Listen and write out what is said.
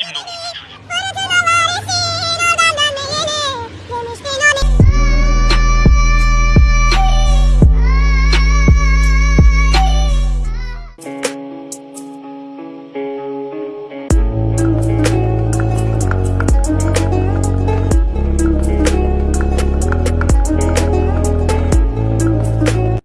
君の